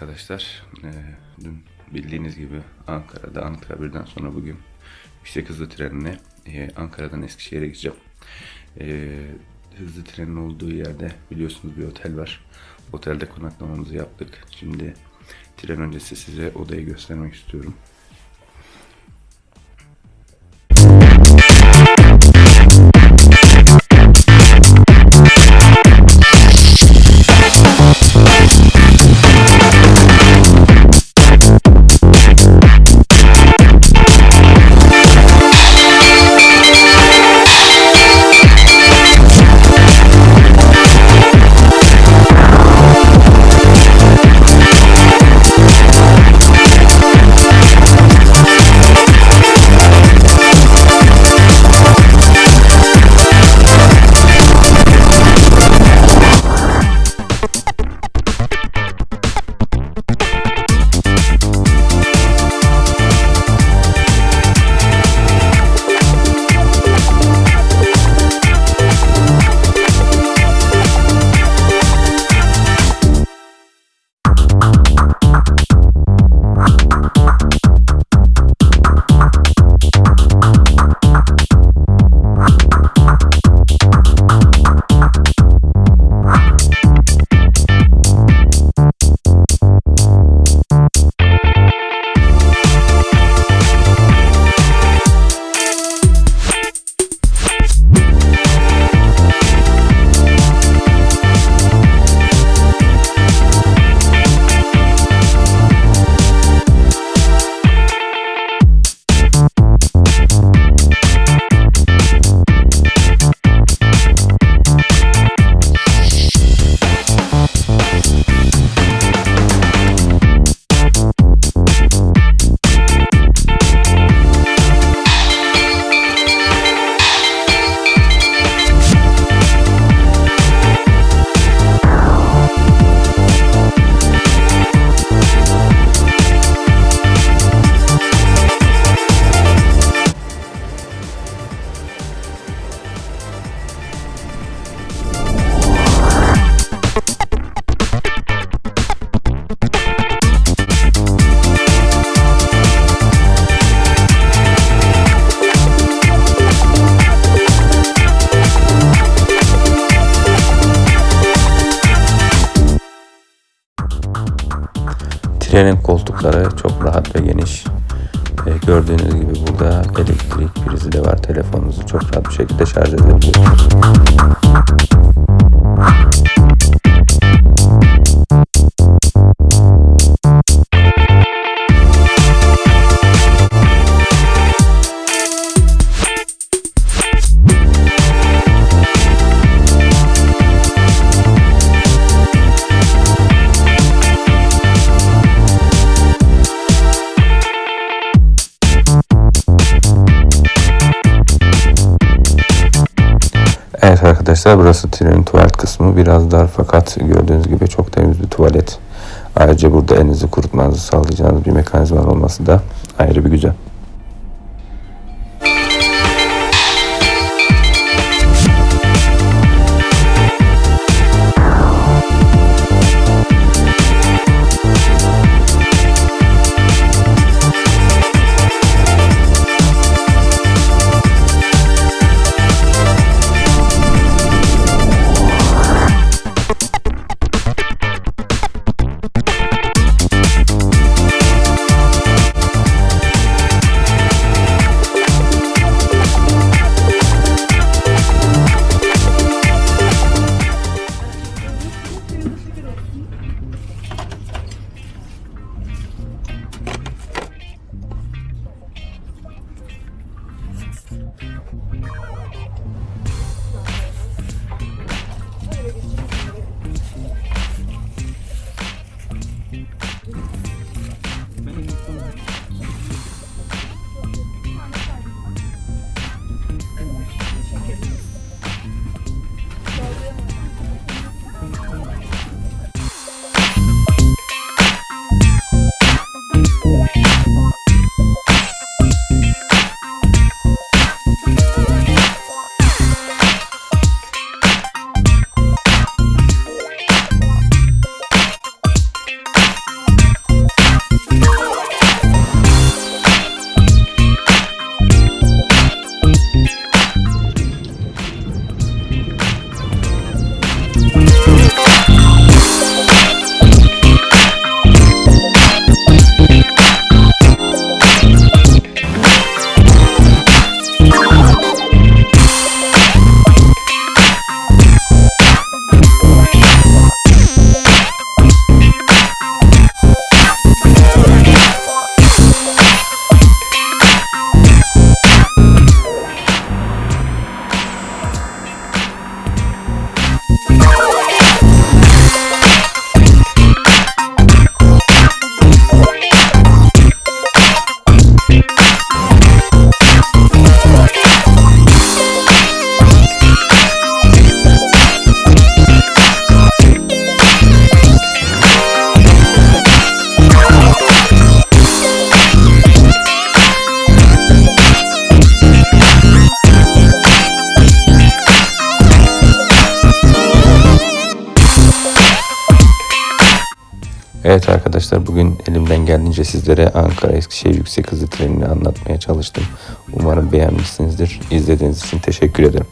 arkadaşlar. Ee, dün bildiğiniz gibi Ankara'da Ankara birden sonra bugün yüksek hızlı trenle e, Ankara'dan Eskişehir'e gideceğim. Ee, hızlı trenin olduğu yerde biliyorsunuz bir otel var. Otelde konaklamamızı yaptık. Şimdi tren öncesi size odayı göstermek istiyorum. Trenin koltukları çok rahat ve geniş. Ee, gördüğünüz gibi burada elektrik prizi de var. Telefonunuzu çok rahat bir şekilde şarj edebiliyorsunuz. Evet arkadaşlar burası trenin tuvalet kısmı. Biraz dar fakat gördüğünüz gibi çok temiz bir tuvalet. Ayrıca burada elinizi kurutmanızı sağlayacağınız bir mekanizma olması da ayrı bir güzel. Arkadaşlar bugün elimden geldiğince sizlere Ankara Eskişehir yüksek hızlı trenini anlatmaya çalıştım. Umarım beğenmişsinizdir. İzlediğiniz için teşekkür ederim.